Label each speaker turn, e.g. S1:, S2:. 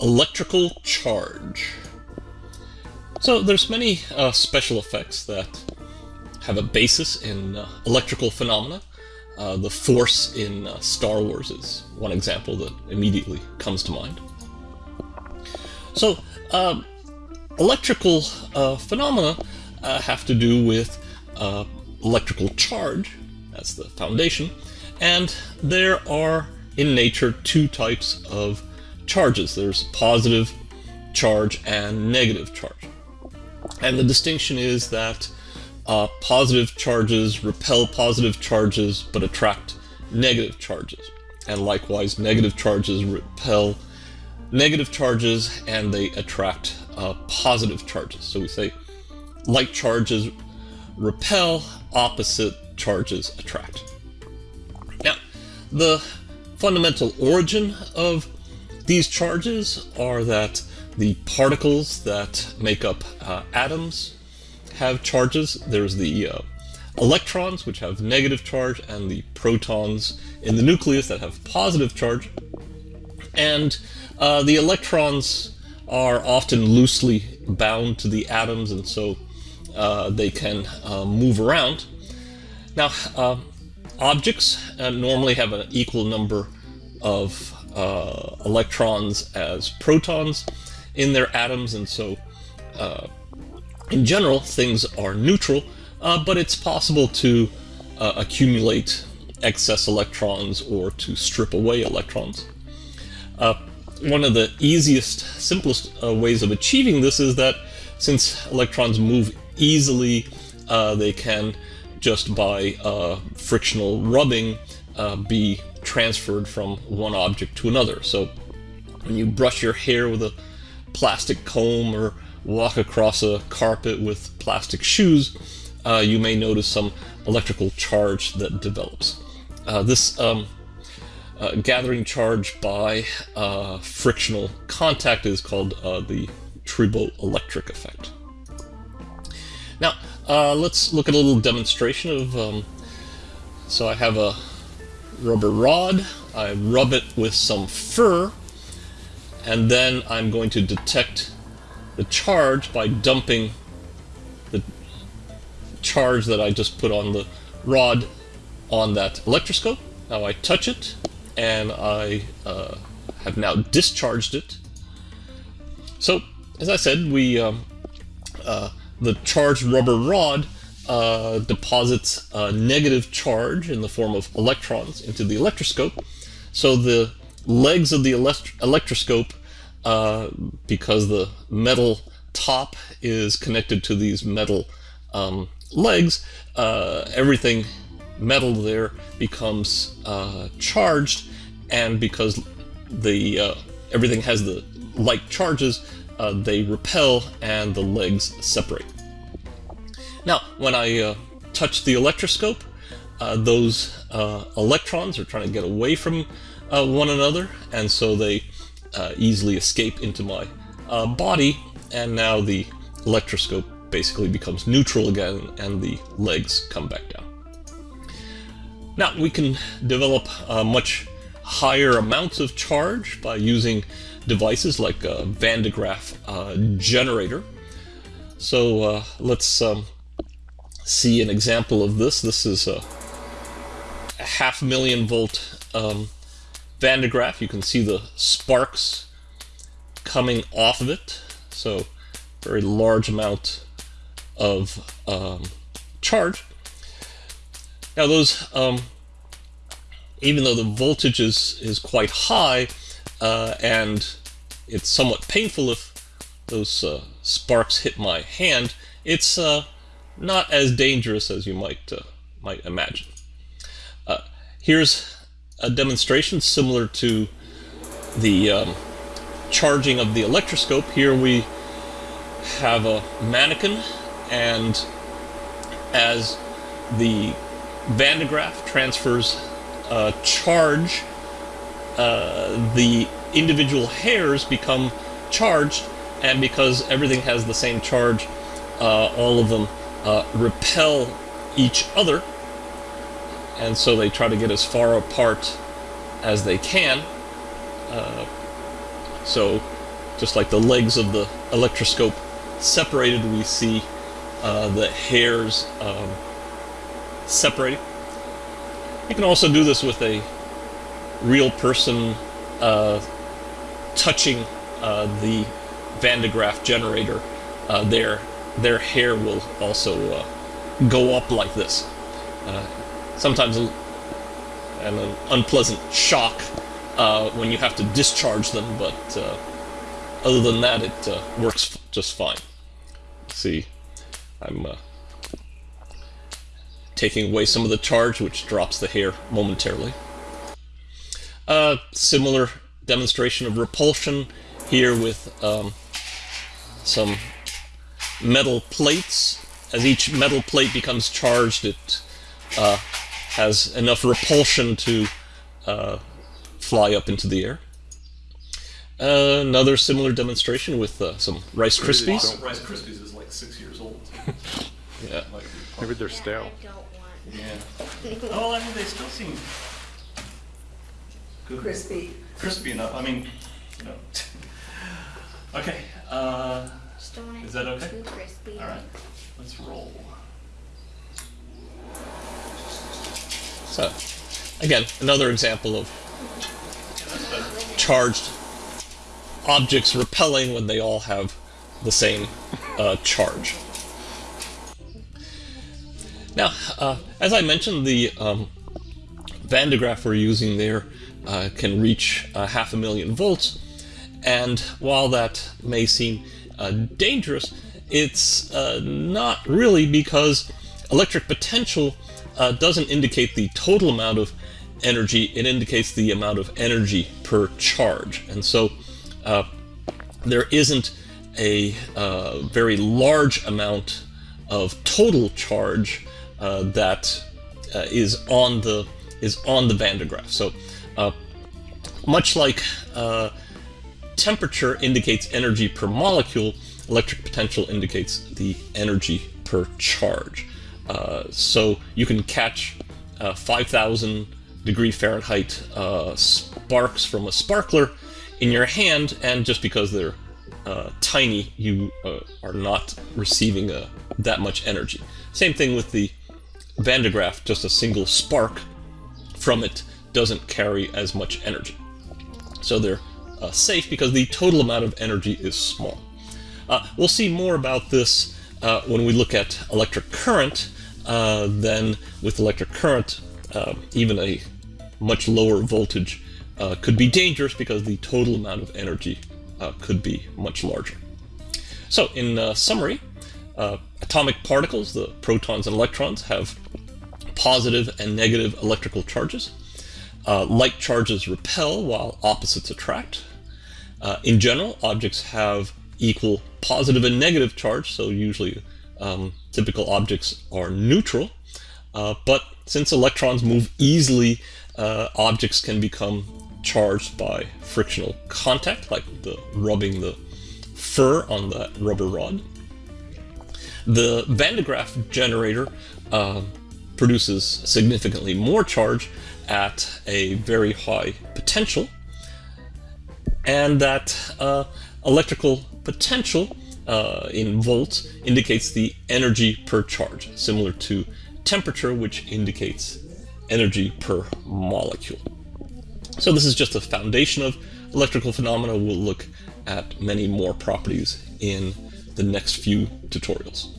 S1: Electrical charge. So there's many uh, special effects that have a basis in uh, electrical phenomena. Uh, the Force in uh, Star Wars is one example that immediately comes to mind. So, um, electrical uh, phenomena uh, have to do with electrical charge, that's the foundation, and there are in nature two types of charges. There's positive charge and negative charge. And the distinction is that uh, positive charges repel positive charges but attract negative charges. And likewise, negative charges repel negative charges and they attract uh, positive charges. So we say like charges repel, opposite charges attract. Now, the fundamental origin of these charges are that the particles that make up uh, atoms have charges. There's the uh, electrons, which have negative charge, and the protons in the nucleus that have positive charge. And uh, the electrons are often loosely bound to the atoms, and so uh, they can uh, move around. Now, uh, objects normally have an equal number of electrons as protons in their atoms, and so in general, things are neutral, uh, but it's possible to uh, accumulate excess electrons or to strip away electrons. Uh, one of the easiest, simplest uh, ways of achieving this is that since electrons move easily, uh, they can just by uh, frictional rubbing be transferred from one object to another. So when you brush your hair with a plastic comb or walk across a carpet with plastic shoes, uh, you may notice some electrical charge that develops. Uh, this um, uh, gathering charge by uh, frictional contact is called uh, the triboelectric effect. Now, uh, let's look at a little demonstration of, um, so I have a rubber rod, I rub it with some fur, and then I'm going to detect the charge by dumping the charge that I just put on the rod on that electroscope. Now I touch it and I uh, have now discharged it. So as I said, we um, uh, the charged rubber rod uh, deposits a negative charge in the form of electrons into the electroscope. So the legs of the elect electroscope uh, because the metal top is connected to these metal um, legs, uh, everything metal there becomes uh, charged, and because the uh, everything has the like charges, they repel and the legs separate. Now, when I touch the electroscope, those electrons are trying to get away from one another, and so they uh, easily escape into my uh, body, and now the electroscope basically becomes neutral again, and the legs come back down. Now, we can develop uh, much higher amounts of charge by using devices like a Van de Graaff uh, generator. So uh, let's um, see an example of this. This is a half million volt um, Van de Graaff, you can see the sparks coming off of it. So very large amount of um, charge. Now those, um, even though the voltage is, is quite high uh, and it's somewhat painful if those uh, sparks hit my hand, it's uh, not as dangerous as you might, uh, might imagine. Uh, here's a demonstration similar to the um, charging of the electroscope. Here we have a mannequin and as the Van de Graaff transfers a charge, uh, the individual hairs become charged and because everything has the same charge, uh, all of them uh, repel each other and so they try to get as far apart as they can. Uh, So, just like the legs of the electroscope separated, we see uh, the hairs um, separating. You can also do this with a real person uh, touching uh, the Van de Graaff generator. Uh, their hair will also uh, go up like this. Uh, sometimes an unpleasant shock uh, when you have to discharge them, but other than that, it works just fine. see, I'm taking away some of the charge, which drops the hair momentarily. Uh, similar demonstration of repulsion here with um, some metal plates. As each metal plate becomes charged, it uh, has enough repulsion to uh, fly up into the air. Uh, another similar demonstration with uh, some Rice Krispies.
S2: Rice Krispies is like six years old.
S1: yeah.
S3: Maybe they're stale.
S2: Yeah. oh, I mean, they still seem good.
S4: Crispy.
S2: Crispy enough. I mean, you know. okay.
S5: Just don't want it
S2: Is that okay?
S5: too crispy.
S2: all right. Let's roll.
S1: So, again, another example of
S2: Yeah, that's better.
S1: charged objects repelling when they all have the same uh, charge. Now, uh, as I mentioned, the um, Van de Graaff we're using there uh, can reach uh, half a million volts, and while that may seem uh, dangerous, it's uh, not really because electric potential uh, doesn't indicate the total amount of energy, it indicates the amount of energy per charge. And so uh, there isn't a uh, very large amount of total charge uh, that is on the is on the Van de Graaff. So much like temperature indicates energy per molecule, electric potential indicates the energy per charge. Uh, so you can catch uh, 5,000 degree Fahrenheit uh, sparks from a sparkler in your hand, and just because they're uh, tiny, you uh, are not receiving uh, that much energy. Same thing with the Van de Graaff, just a single spark from it doesn't carry as much energy. So they're uh, safe because the total amount of energy is small. Uh, we'll see more about this uh, when we look at electric current. Uh, then with electric current, uh, even a much lower voltage uh, could be dangerous because the total amount of energy could be much larger. So in summary, atomic particles, the protons and electrons, have positive and negative electrical charges. Uh, like charges repel while opposites attract. Uh, in general, objects have equal positive and negative charge, so usually um, typical objects are neutral. Uh, but since electrons move easily, uh, objects can become charged by frictional contact, like the rubbing the fur on that rubber rod. The Van de Graaff generator uh, produces significantly more charge at a very high potential, and that uh, electrical potential uh, in volts indicates the energy per charge, similar to temperature, which indicates energy per molecule. So this is just a foundation of electrical phenomena. We'll look at many more properties in the next few tutorials.